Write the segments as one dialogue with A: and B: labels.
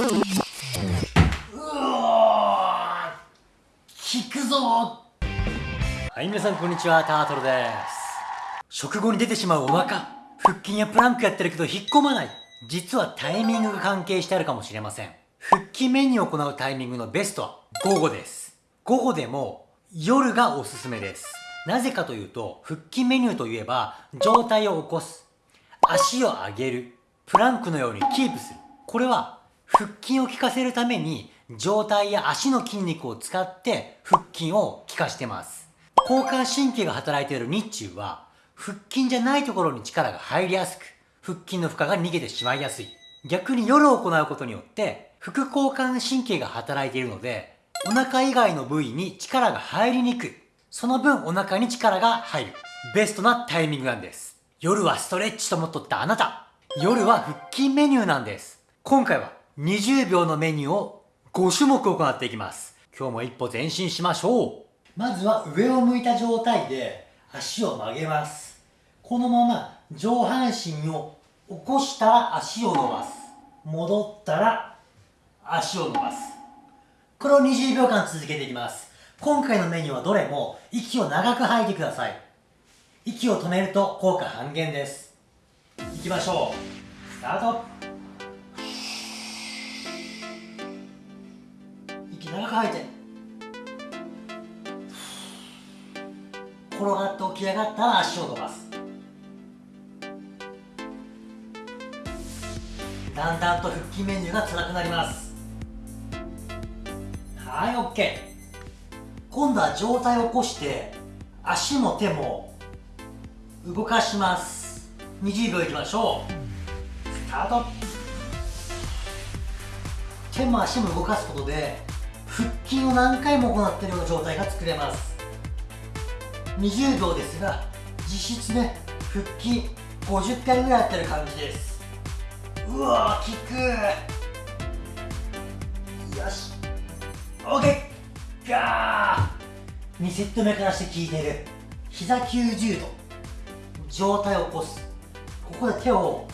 A: うわ効くぞはい皆さんこんにちは。タートルです。食後に出てしまうお腹。腹筋やプランクやってるけど引っ込まない。実はタイミングが関係してあるかもしれません。腹筋メニューを行うタイミングのベストは午後です。午後でも夜がおすすめです。なぜかというと腹筋メニューといえば上体を起こす。足を上げる。プランクのようにキープする。これは腹筋を効かせるために上体や足の筋肉を使って腹筋を効かしてます。交感神経が働いている日中は腹筋じゃないところに力が入りやすく腹筋の負荷が逃げてしまいやすい。逆に夜を行うことによって副交感神経が働いているのでお腹以外の部位に力が入りにくい。その分お腹に力が入る。ベストなタイミングなんです。夜はストレッチと思っとったあなた。夜は腹筋メニューなんです。今回は20秒のメニューを5種目行っていきます。今日も一歩前進しましょう。まずは上を向いた状態で足を曲げます。このまま上半身を起こしたら足を伸ばす。戻ったら足を伸ばす。これを20秒間続けていきます。今回のメニューはどれも息を長く吐いてください。息を止めると効果半減です。いきましょう。スタート吐いて転がって起き上がったら足を伸ばす。だんだんと腹筋メニューが辛くなります。はい OK 今度は上体を起こして足も手も動かします。20秒いきましょう。スタート。手も足も動かすことで腹筋を何回も行っているような状態が作れます。20秒ですが実質ね腹筋50回ぐらいやってる感じです。うわー効くよし。OK ガー。2セット目からして効いてる。膝90度。上体を起こす。ここで手を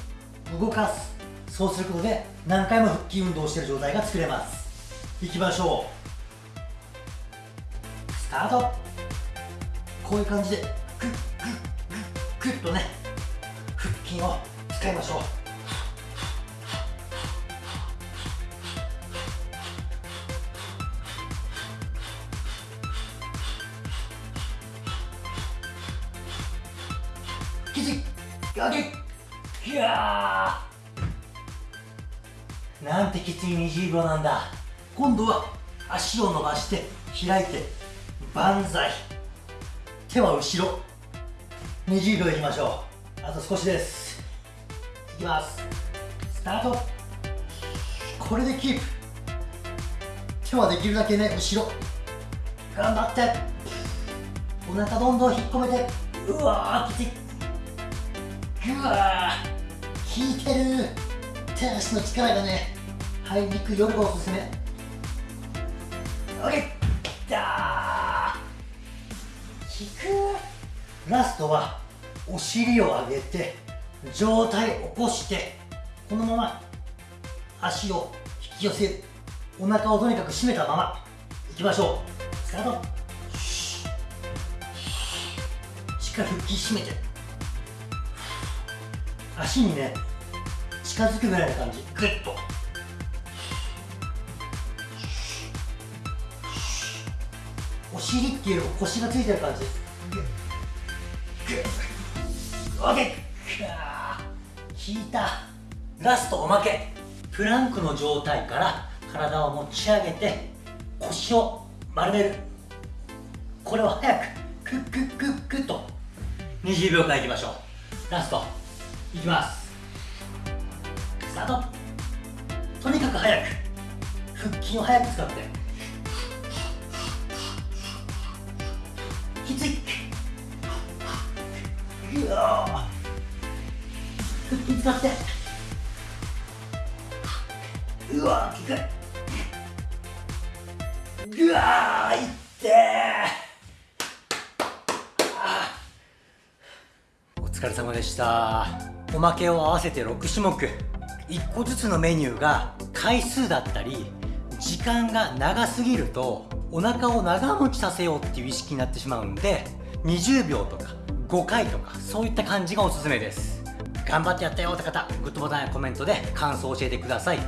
A: 動かす。そうすることで何回も腹筋運動してる状態が作れます。いきましょう。タート。こういう感じでグッグッグッグッとね腹筋を使いましょう。きつい上げ。ギャー。なんてきつい20秒なんだ。今度は足を伸ばして開いて。万歳。手は後ろ。20秒いきましょう。あと少しです。いきます。スタート。これでキープ。手はできるだけね後ろ。頑張って。お腹どんどん引っ込めて。うわーきつい。ぐわー。効いてる。手足の力がね入りにくい。夜がおすすめ。オッケー。くラストはお尻を上げて上体起こしてこのまま足を引き寄せるお腹をとにかく締めたままいきましょう。スタート。しっかり腹筋締めて。足にね近づくぐらいの感じ。グッと。お尻っていうよりも腰がついてる感じです。オッケー効いた。ラストおまけ。プランクの状態から体を持ち上げて腰を丸める。これを早くクックックックと。20秒間いきましょう。ラスト。いきます。スタート。とにかく早く。腹筋を早く使って。きついうわ腹筋使って。うわきついうわいってお疲れ様でした。おまけを合わせて6種目。1個ずつのメニューが回数だったり時間が長すぎるとお腹を長持ちさせようっていう意識になってしまうんで20秒とか5回とかそういった感じがおすすめです。頑張ってやったよって方グッドボタンやコメントで感想を教えてください。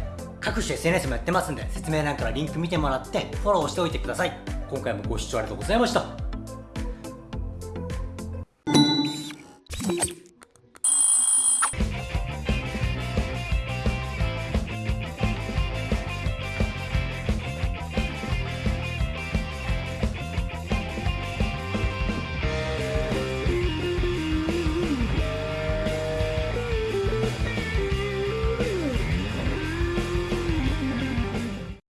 A: 各種 SNS もやってますんで説明欄からリンク見てもらってフォローしておいてください。今回もご視聴ありがとうございました。